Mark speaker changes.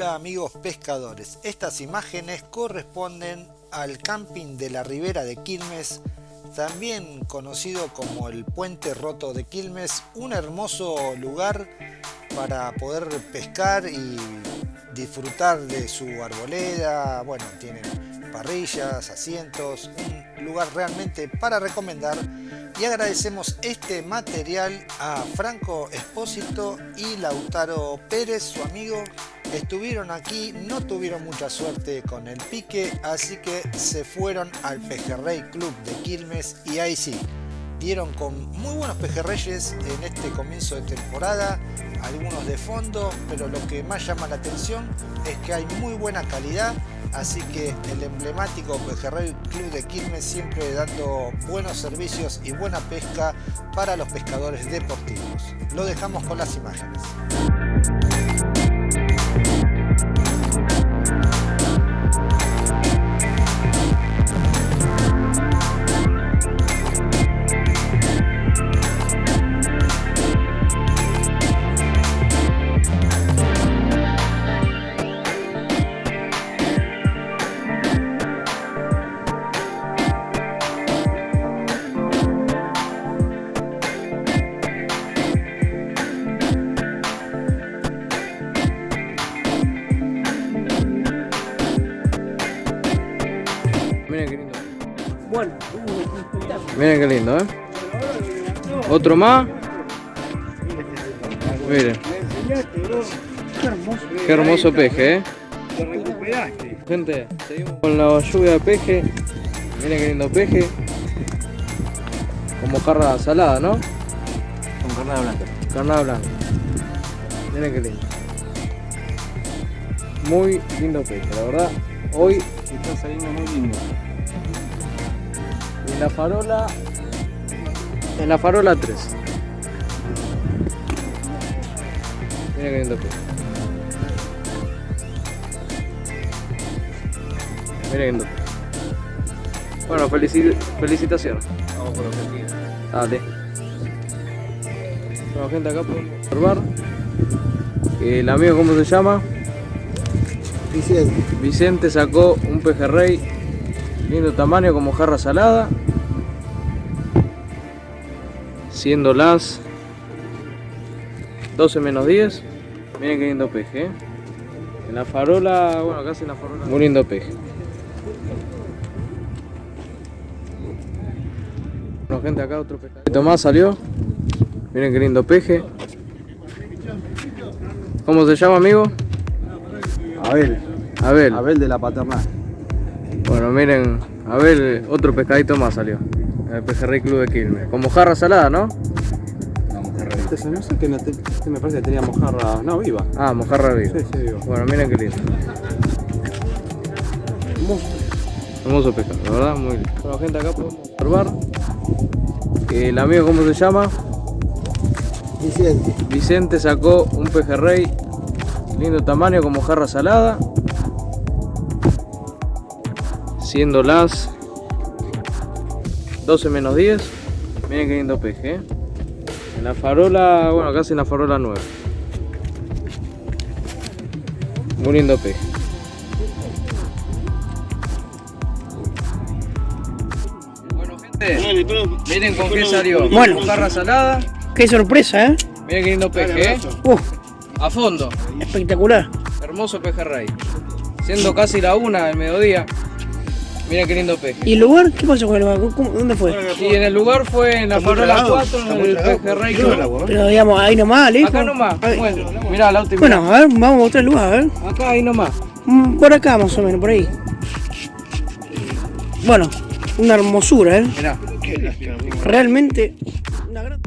Speaker 1: Hola amigos pescadores, estas imágenes corresponden al camping de la ribera de Quilmes, también conocido como el Puente Roto de Quilmes, un hermoso lugar para poder pescar y disfrutar de su arboleda, bueno, tienen parrillas, asientos, un lugar realmente para recomendar y agradecemos este material a Franco Espósito y Lautaro Pérez, su amigo. Estuvieron aquí, no tuvieron mucha suerte con el pique, así que se fueron al Pejerrey Club de Quilmes y ahí sí, dieron con muy buenos pejerreyes en este comienzo de temporada, algunos de fondo, pero lo que más llama la atención es que hay muy buena calidad Así que el emblemático Pejerrey Club de Quilmes siempre dando buenos servicios y buena pesca para los pescadores deportivos. Lo dejamos con las imágenes.
Speaker 2: Miren qué lindo, ¿eh? Otro más. Miren. Qué hermoso peje, ¿eh? Gente, seguimos con la lluvia de peje. Miren qué lindo peje. Como carne salada, ¿no?
Speaker 3: Con carnada blanca.
Speaker 2: Carnada blanca. Miren qué lindo. Muy lindo peje, la verdad. Hoy
Speaker 3: está saliendo muy lindo.
Speaker 2: En la farola. En la farola 3. Mira qué lindo. Mira. Bueno, felici felicitaciones.
Speaker 3: Vamos por que sigue.
Speaker 2: Dale. Bueno, gente, acá podemos observar. El amigo, ¿cómo se llama?
Speaker 1: Vicente.
Speaker 2: Vicente sacó un pejerrey lindo tamaño como jarra salada siendo las 12 menos 10 miren qué lindo peje ¿eh? en la farola bueno casi en la farola muy lindo peje bueno gente acá otro pescadito más salió miren qué lindo peje ¿cómo se llama amigo?
Speaker 3: Abel.
Speaker 2: Abel
Speaker 3: Abel de la paternal.
Speaker 2: bueno miren Abel otro pescadito más salió el pejerrey club de Quilmes con mojarra salada ¿no?
Speaker 3: Este se no sé que no te- este me parece que tenía mojarra. No, viva.
Speaker 2: Ah, mojarra viva.
Speaker 3: Sí, sí, viva.
Speaker 2: Bueno, miren qué lindo. Hermoso pescado, la verdad, muy lindo. Bueno, gente, acá podemos observar. El amigo, ¿cómo se llama?
Speaker 1: Vicente.
Speaker 2: Vicente sacó un pejerrey lindo tamaño como jarra salada. Siendo las 12 menos 10. Miren qué lindo peje, ¿eh? En la farola, bueno, casi en la farola 9. Muy lindo peje. Bueno, gente, miren con qué salió.
Speaker 4: Bueno.
Speaker 2: Con jarra salada.
Speaker 4: Qué sorpresa, ¿eh?
Speaker 2: Miren qué lindo peje, ¿eh?
Speaker 4: Uf,
Speaker 2: A fondo.
Speaker 4: espectacular.
Speaker 2: Hermoso pejerrey. Siendo casi la una del mediodía. Miren qué lindo peje.
Speaker 4: ¿Y el lugar? ¿Qué pasó con el lugar? ¿Cómo- ¿Dónde fue?
Speaker 2: Y en el lugar fue en la farola 4, en el pejerrey club.
Speaker 4: Pero digamos, ahí nomás, ¿listo?
Speaker 2: Acá nomás.
Speaker 4: Ahí.
Speaker 2: Bueno, mirá, la última.
Speaker 4: Bueno, a ver, vamos a mostrar el lugar, a ver.
Speaker 2: Acá, ahí nomás.
Speaker 4: Mm, Por acá más o menos, por ahí. Bueno, una hermosura, ¿eh?
Speaker 2: Mirá.
Speaker 4: Realmente una gran...